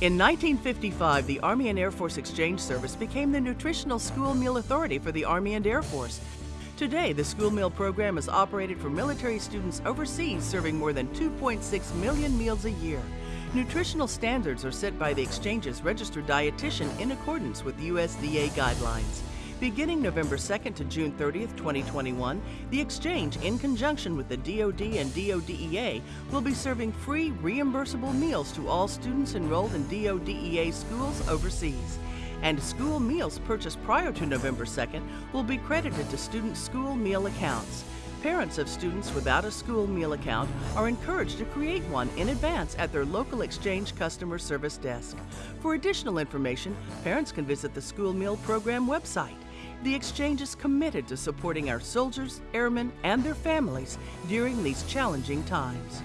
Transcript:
In 1955, the Army and Air Force Exchange Service became the nutritional school meal authority for the Army and Air Force. Today, the school meal program is operated for military students overseas, serving more than 2.6 million meals a year. Nutritional standards are set by the Exchange's registered dietitian in accordance with USDA guidelines. Beginning November 2nd to June 30th, 2021, the Exchange, in conjunction with the DoD and DoDEA, will be serving free reimbursable meals to all students enrolled in DoDEA schools overseas. And school meals purchased prior to November 2nd will be credited to student school meal accounts. Parents of students without a school meal account are encouraged to create one in advance at their local Exchange customer service desk. For additional information, parents can visit the School Meal Program website. The Exchange is committed to supporting our soldiers, airmen, and their families during these challenging times.